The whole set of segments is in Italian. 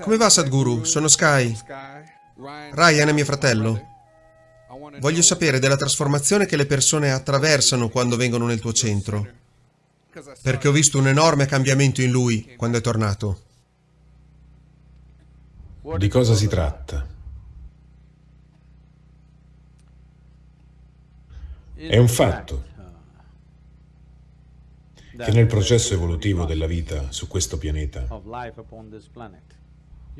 Come va Sadhguru? Sono Sky. Ryan è mio fratello. Voglio sapere della trasformazione che le persone attraversano quando vengono nel tuo centro. Perché ho visto un enorme cambiamento in lui quando è tornato. Di cosa si tratta? È un fatto che nel processo evolutivo della vita su questo pianeta,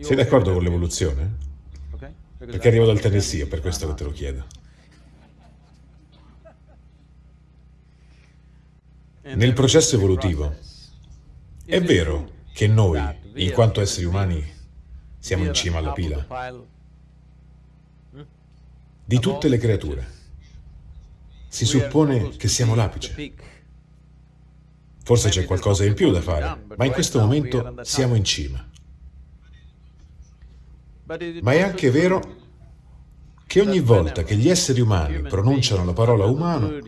sei d'accordo con l'evoluzione? Perché arrivo dal Tennessee, per questo che te lo chiedo. Nel processo evolutivo, è vero che noi, in quanto esseri umani, siamo in cima alla pila di tutte le creature. Si suppone che siamo l'apice. Forse c'è qualcosa in più da fare, ma in questo momento siamo in cima. Ma è anche vero che ogni volta che gli esseri umani pronunciano la parola umano,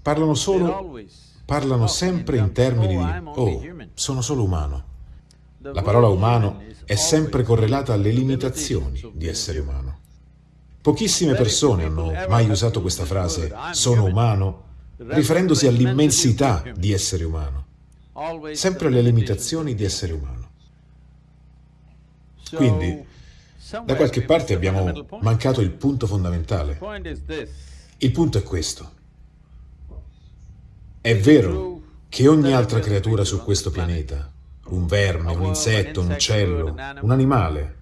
parlano solo, parlano sempre in termini di «oh, sono solo umano». La parola umano è sempre correlata alle limitazioni di essere umano. Pochissime persone hanno mai usato questa frase «sono umano» riferendosi all'immensità di essere umano, sempre alle limitazioni di essere umano. Quindi, da qualche parte abbiamo mancato il punto fondamentale. Il punto è questo. È vero che ogni altra creatura su questo pianeta, un verme, un insetto, un uccello, un animale,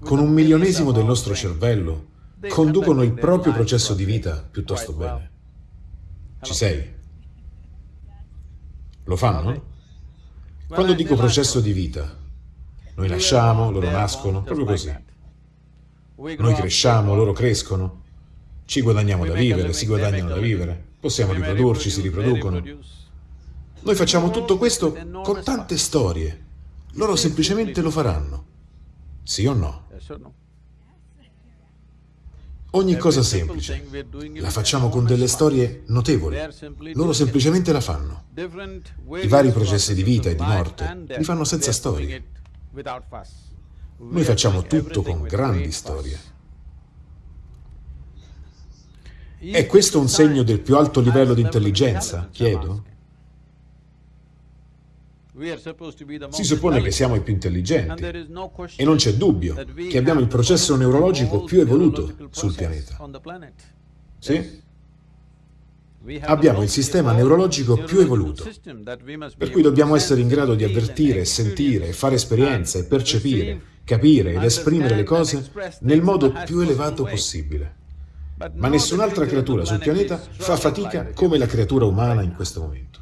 con un milionesimo del nostro cervello, conducono il proprio processo di vita piuttosto bene. Ci sei? Lo fanno? Quando dico processo di vita, noi nasciamo, loro nascono, proprio così. Noi cresciamo, loro crescono. Ci guadagniamo da vivere, si guadagnano da vivere. Possiamo riprodurci, si riproducono. Noi facciamo tutto questo con tante storie. Loro semplicemente lo faranno. Sì o no? Ogni cosa semplice la facciamo con delle storie notevoli. Loro semplicemente la fanno. I vari processi di vita e di morte li fanno senza storie. Noi facciamo tutto con grandi storie. È questo un segno del più alto livello di intelligenza, chiedo? Si suppone che siamo i più intelligenti e non c'è dubbio che abbiamo il processo neurologico più evoluto sul pianeta. Sì? Abbiamo il sistema neurologico più evoluto, per cui dobbiamo essere in grado di avvertire, sentire, fare esperienza e percepire, capire ed esprimere le cose nel modo più elevato possibile. Ma nessun'altra creatura sul pianeta fa fatica come la creatura umana in questo momento.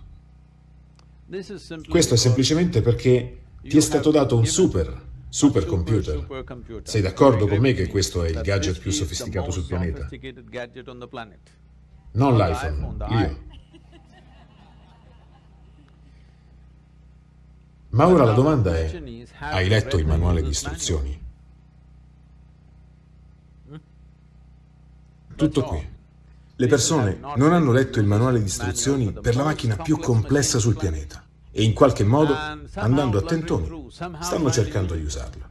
Questo è semplicemente perché ti è stato dato un super, supercomputer. Sei d'accordo con me che questo è il gadget più sofisticato sul pianeta? Non l'iPhone, io. Ma ora la domanda è, hai letto il manuale di istruzioni? Tutto qui. Le persone non hanno letto il manuale di istruzioni per la macchina più complessa sul pianeta e in qualche modo, andando a tentoni, stanno cercando di usarla.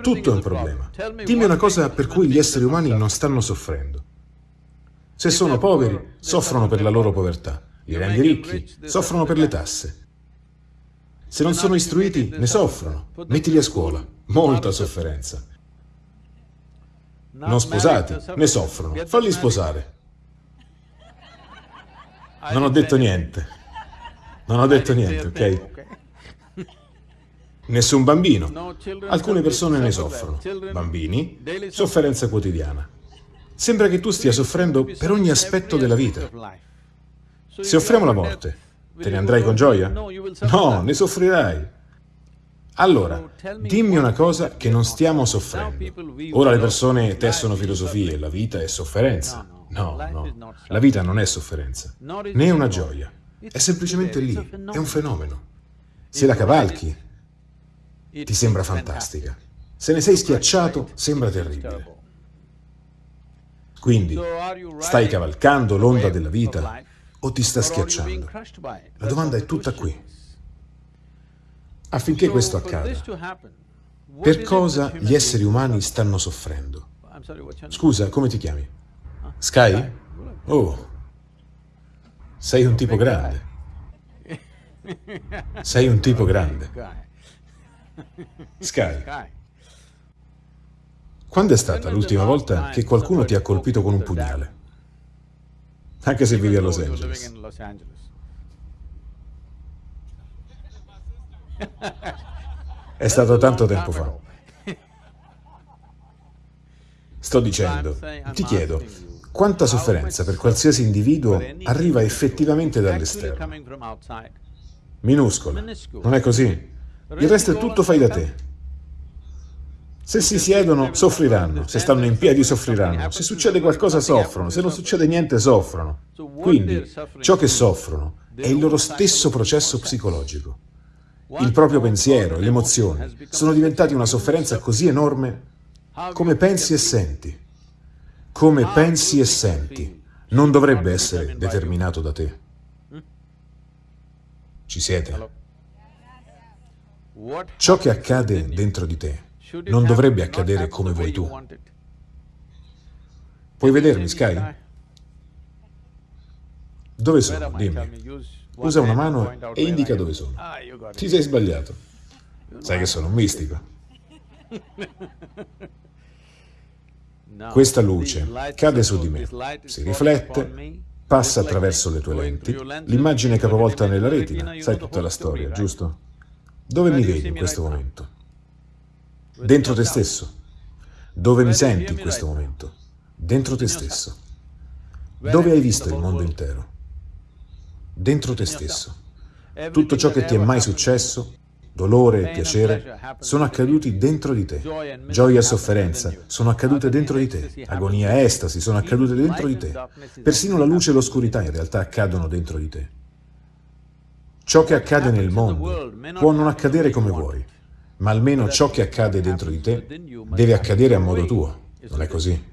Tutto è un problema. Dimmi una cosa per cui gli esseri umani non stanno soffrendo. Se sono poveri, soffrono per la loro povertà. Li rendi ricchi, soffrono per le tasse. Se non sono istruiti, ne soffrono. Mettili a scuola. Molta sofferenza. Non sposati, ne soffrono. Falli sposare. Non ho detto niente. Non ho detto niente, ok? Nessun bambino. Alcune persone ne soffrono. Bambini, sofferenza quotidiana. Sembra che tu stia soffrendo per ogni aspetto della vita. Se offriamo la morte, te ne andrai con gioia? No, ne soffrirai. Allora, dimmi una cosa che non stiamo soffrendo. Ora le persone tessono filosofie, la vita è sofferenza. No, no, la vita non è sofferenza, né una gioia. È semplicemente lì, è un fenomeno. Se la cavalchi, ti sembra fantastica. Se ne sei schiacciato, sembra terribile. Quindi, stai cavalcando l'onda della vita o ti sta schiacciando? La domanda è tutta qui. Affinché questo accada, per cosa gli esseri umani stanno soffrendo? Scusa, come ti chiami? Sky? Oh, sei un tipo grande. Sei un tipo grande. Sky, quando è stata l'ultima volta che qualcuno ti ha colpito con un pugnale? Anche se vivi a Los Angeles. È stato tanto tempo fa. Sto dicendo, ti chiedo, quanta sofferenza per qualsiasi individuo arriva effettivamente dall'esterno? Minuscola, non è così? Il resto è tutto fai da te. Se si siedono, soffriranno. Se stanno in piedi, soffriranno. Se succede qualcosa, soffrono. Se non succede niente, soffrono. Quindi, ciò che soffrono è il loro stesso processo psicologico. Il proprio pensiero, le emozioni, sono diventati una sofferenza così enorme come pensi e senti. Come pensi e senti non dovrebbe essere determinato da te. Ci siete? Ciò che accade dentro di te non dovrebbe accadere come vuoi tu. Puoi vedermi, Sky? Dove sono? Dimmi. Usa una mano e indica dove sono. Ti sei sbagliato. Sai che sono un mistico. Questa luce cade su di me, si riflette, passa attraverso le tue lenti, l'immagine capovolta nella retina, sai tutta la storia, giusto? Dove mi vedi in questo momento? Dentro te stesso. Dove mi senti in questo momento? Dentro te stesso. Dove hai visto il mondo intero? Dentro te stesso. Tutto ciò che ti è mai successo, dolore e piacere, sono accaduti dentro di te. Gioia e sofferenza sono accadute dentro di te. Agonia e estasi sono accadute dentro di te. Persino la luce e l'oscurità in realtà accadono dentro di te. Ciò che accade nel mondo può non accadere come vuoi, ma almeno ciò che accade dentro di te deve accadere a modo tuo, non è così?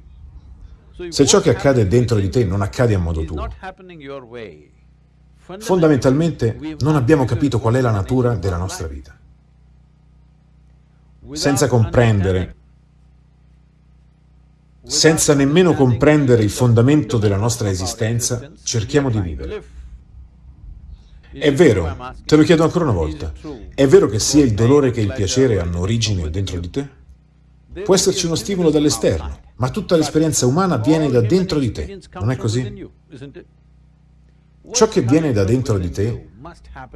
Se ciò che accade dentro di te non accade a modo tuo, fondamentalmente non abbiamo capito qual è la natura della nostra vita. Senza comprendere, senza nemmeno comprendere il fondamento della nostra esistenza, cerchiamo di vivere. È vero, te lo chiedo ancora una volta, è vero che sia il dolore che il piacere hanno origine dentro di te? Può esserci uno stimolo dall'esterno, ma tutta l'esperienza umana viene da dentro di te, non è così? Ciò che viene da dentro di te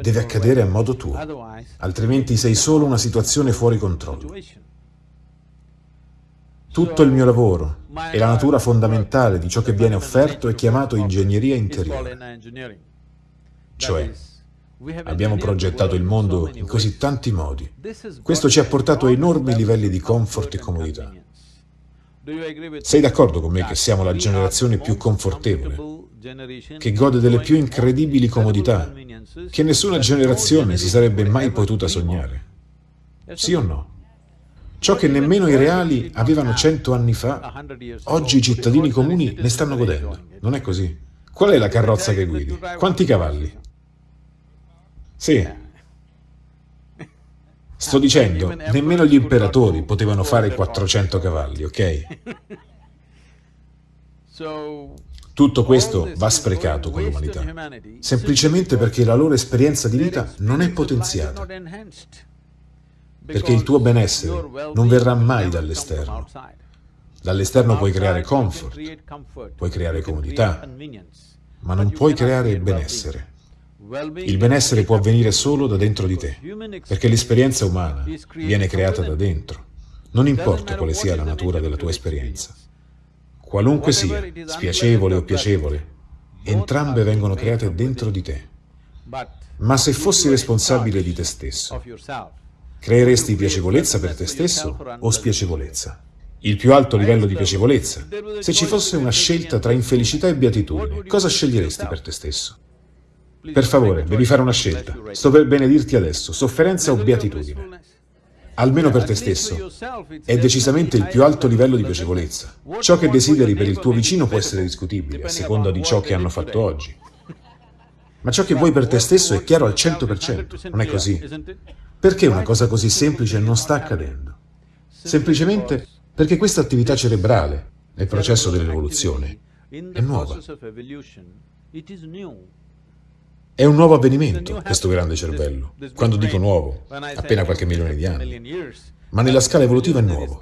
deve accadere a modo tuo, altrimenti sei solo una situazione fuori controllo. Tutto il mio lavoro e la natura fondamentale di ciò che viene offerto è chiamato ingegneria interiore. Cioè, abbiamo progettato il mondo in così tanti modi. Questo ci ha portato a enormi livelli di comfort e comodità. Sei d'accordo con me che siamo la generazione più confortevole, che gode delle più incredibili comodità, che nessuna generazione si sarebbe mai potuta sognare? Sì o no? Ciò che nemmeno i reali avevano cento anni fa, oggi i cittadini comuni ne stanno godendo. Non è così? Qual è la carrozza che guidi? Quanti cavalli? Sì. Sto dicendo, nemmeno gli imperatori potevano fare 400 cavalli, ok? Tutto questo va sprecato con l'umanità, semplicemente perché la loro esperienza di vita non è potenziata, perché il tuo benessere non verrà mai dall'esterno. Dall'esterno puoi creare comfort, puoi creare comodità, ma non puoi creare benessere. Il benessere può avvenire solo da dentro di te, perché l'esperienza umana viene creata da dentro. Non importa quale sia la natura della tua esperienza. Qualunque sia, spiacevole o piacevole, entrambe vengono create dentro di te. Ma se fossi responsabile di te stesso, creeresti piacevolezza per te stesso o spiacevolezza? Il più alto livello di piacevolezza. Se ci fosse una scelta tra infelicità e beatitudine, cosa sceglieresti per te stesso? Per favore, devi fare una scelta. Sto per benedirti adesso, sofferenza o beatitudine. Almeno per te stesso. È decisamente il più alto livello di piacevolezza. Ciò che desideri per il tuo vicino può essere discutibile, a seconda di ciò che hanno fatto oggi. Ma ciò che vuoi per te stesso è chiaro al 100%, non è così? Perché una cosa così semplice non sta accadendo? Semplicemente perché questa attività cerebrale, nel processo dell'evoluzione, è nuova. È un nuovo avvenimento, questo grande cervello. Quando dico nuovo, appena qualche milione di anni. Ma nella scala evolutiva è nuovo.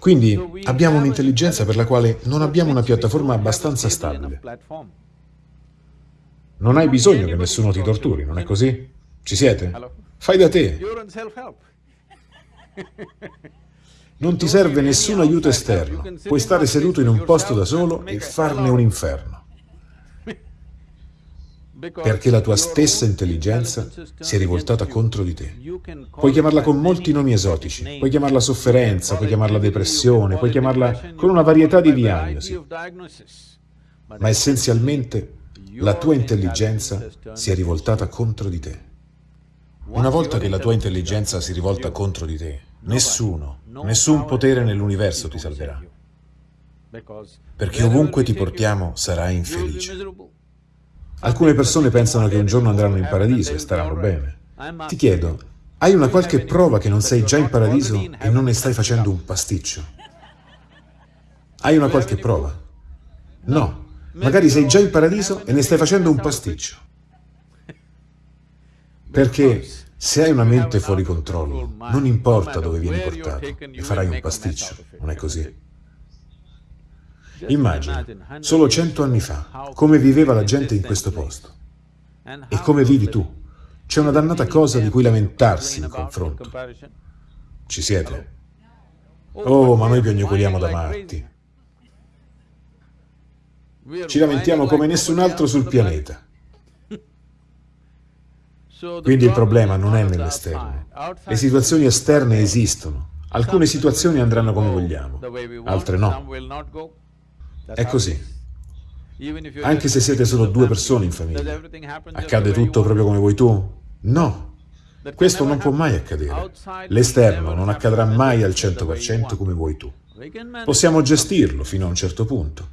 Quindi abbiamo un'intelligenza per la quale non abbiamo una piattaforma abbastanza stabile. Non hai bisogno che nessuno ti torturi, non è così? Ci siete? Fai da te. Non ti serve nessun aiuto esterno. Puoi stare seduto in un posto da solo e farne un inferno perché la tua stessa intelligenza si è rivoltata contro di te. Puoi chiamarla con molti nomi esotici, puoi chiamarla sofferenza, puoi chiamarla depressione, puoi chiamarla con una varietà di diagnosi, ma essenzialmente la tua intelligenza si è rivoltata contro di te. Una volta che la tua intelligenza si rivolta contro di te, nessuno, nessun potere nell'universo ti salverà, perché ovunque ti portiamo sarai infelice. Alcune persone pensano che un giorno andranno in paradiso e staranno bene. Ti chiedo, hai una qualche prova che non sei già in paradiso e non ne stai facendo un pasticcio? Hai una qualche prova? No, magari sei già in paradiso e ne stai facendo un pasticcio. Perché se hai una mente fuori controllo, non importa dove vieni portato, e farai un pasticcio, non è così? Immagina, solo cento anni fa, come viveva la gente in questo posto. E come vivi tu. C'è una dannata cosa di cui lamentarsi in confronto. Ci siete? Oh, ma noi piagnucoliamo da matti. Ci lamentiamo come nessun altro sul pianeta. Quindi il problema non è nell'esterno. Le situazioni esterne esistono. Alcune situazioni andranno come vogliamo, altre no. È così. Anche se siete solo due persone in famiglia. Accade tutto proprio come vuoi tu? No. Questo non può mai accadere. L'esterno non accadrà mai al 100% come vuoi tu. Possiamo gestirlo fino a un certo punto,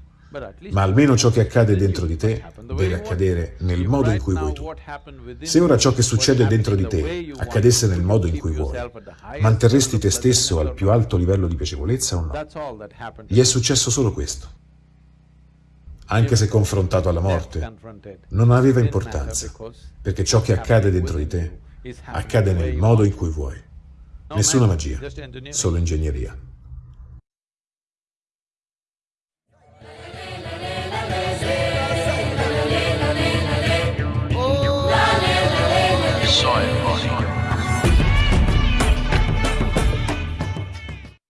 ma almeno ciò che accade dentro di te deve accadere nel modo in cui vuoi tu. Se ora ciò che succede dentro di te accadesse nel modo in cui vuoi, manterresti te stesso al più alto livello di piacevolezza o no? Gli è successo solo questo anche se confrontato alla morte, non aveva importanza, perché ciò che accade dentro di te accade nel modo in cui vuoi. Nessuna magia, solo ingegneria.